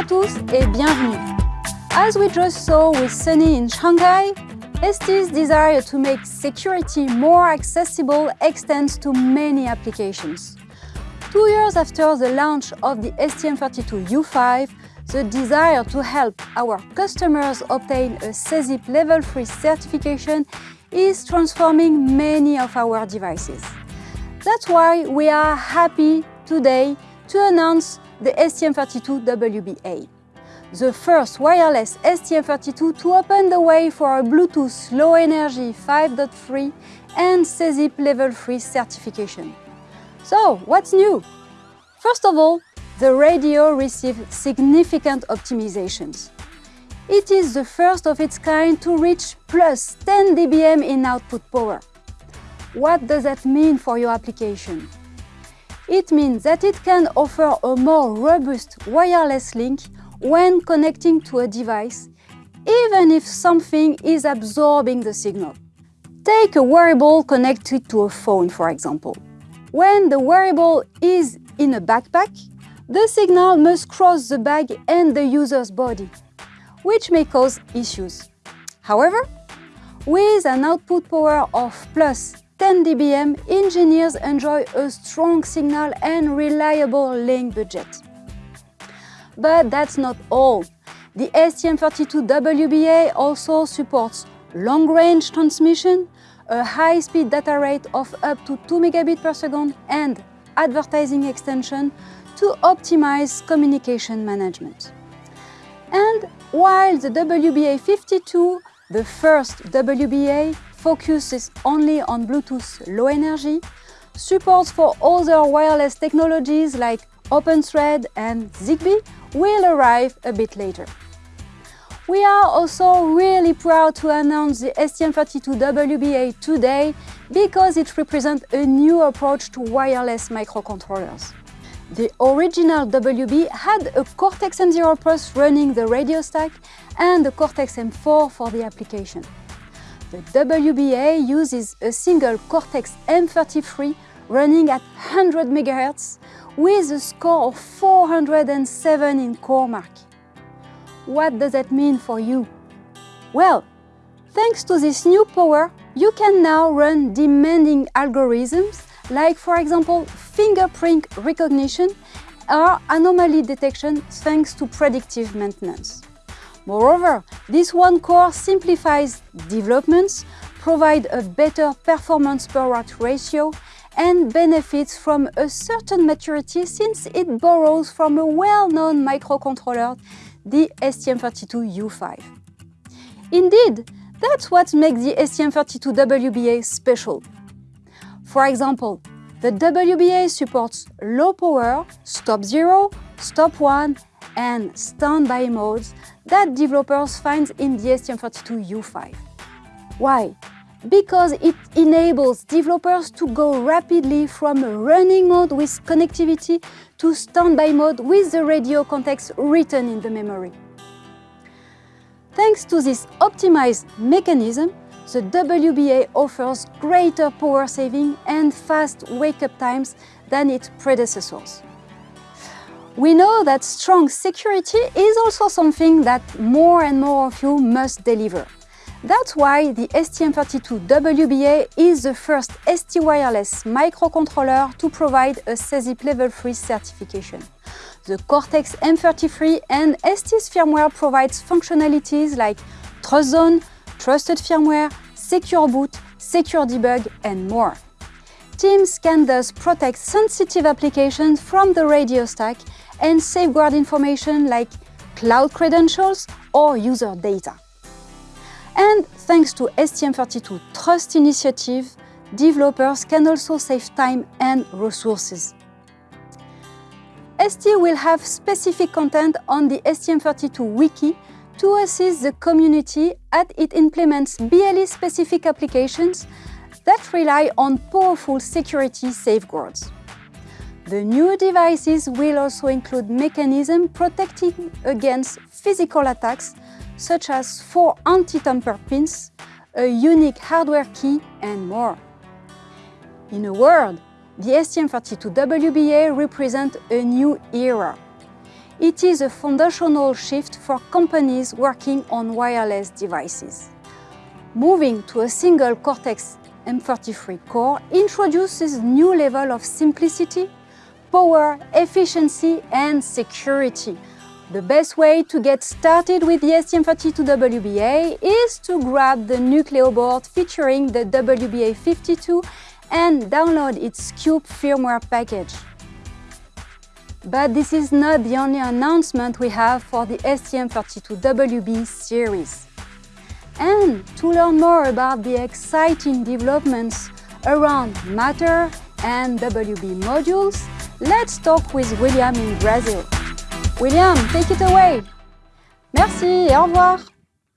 à tous et bienvenue! As we just saw with Sunny in Shanghai, ST's desire to make security more accessible extends to many applications. Two years after the launch of the STM32U5, the desire to help our customers obtain a SESIP Level 3 certification is transforming many of our devices. That's why we are happy today to announce the STM32WBA, the first wireless STM32 to open the way for a Bluetooth Low Energy 5.3 and SESIP Level 3 certification. So, what's new? First of all, the radio received significant optimizations. It is the first of its kind to reach plus 10 dBm in output power. What does that mean for your application? It means that it can offer a more robust wireless link when connecting to a device, even if something is absorbing the signal. Take a wearable connected to a phone, for example. When the wearable is in a backpack, the signal must cross the bag and the user's body, which may cause issues. However, with an output power of plus 10 dBm, engineers enjoy a strong signal and reliable link budget. But that's not all. The STM32WBA also supports long-range transmission, a high-speed data rate of up to 2 megabit per second and advertising extension to optimize communication management. And while the WBA52, the first WBA, focuses only on Bluetooth Low Energy, support for other wireless technologies like OpenThread and ZigBee will arrive a bit later. We are also really proud to announce the STM32WBA today because it represents a new approach to wireless microcontrollers. The original WB had a Cortex-M0 Plus running the radio stack and a Cortex-M4 for the application. The WBA uses a single Cortex-M33 running at 100 MHz with a score of 407 in CoreMark. What does that mean for you? Well, thanks to this new power, you can now run demanding algorithms like, for example, fingerprint recognition or anomaly detection thanks to predictive maintenance. Moreover, this one core simplifies developments, provides a better performance per watt ratio and benefits from a certain maturity since it borrows from a well-known microcontroller the STM32U5. Indeed, that's what makes the STM32WBA special. For example, the WBA supports low power, stop 0, stop 1 and standby modes that developers find in the STM32U5. Why? Because it enables developers to go rapidly from a running mode with connectivity to standby mode with the radio context written in the memory. Thanks to this optimized mechanism, the WBA offers greater power saving and fast wake-up times than its predecessors. We know that strong security is also something that more and more of you must deliver. That's why the STM32WBA is the first ST wireless microcontroller to provide a SESIP Level 3 certification. The Cortex-M33 and ST's firmware provides functionalities like TrustZone, trusted firmware, secure boot, secure debug and more. Teams can thus protect sensitive applications from the radio stack and safeguard information like cloud credentials or user data. And thanks to STM32 Trust Initiative, developers can also save time and resources. ST will have specific content on the STM32 wiki to assist the community as it implements BLE-specific applications that rely on powerful security safeguards. The new devices will also include mechanisms protecting against physical attacks such as four anti-tamper pins, a unique hardware key and more. In a word, the STM32WBA represents a new era. It is a foundational shift for companies working on wireless devices. Moving to a single Cortex M33 core introduces new level of simplicity, power, efficiency and security. The best way to get started with the STM32WBA is to grab the Nucleo board featuring the WBA52 and download its Cube firmware package. But this is not the only announcement we have for the STM32WB series. And to learn more about the exciting developments around Matter and WB modules, let's talk with William in Brazil. William, take it away. Merci et au revoir.